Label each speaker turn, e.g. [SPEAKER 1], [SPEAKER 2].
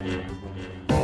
[SPEAKER 1] Música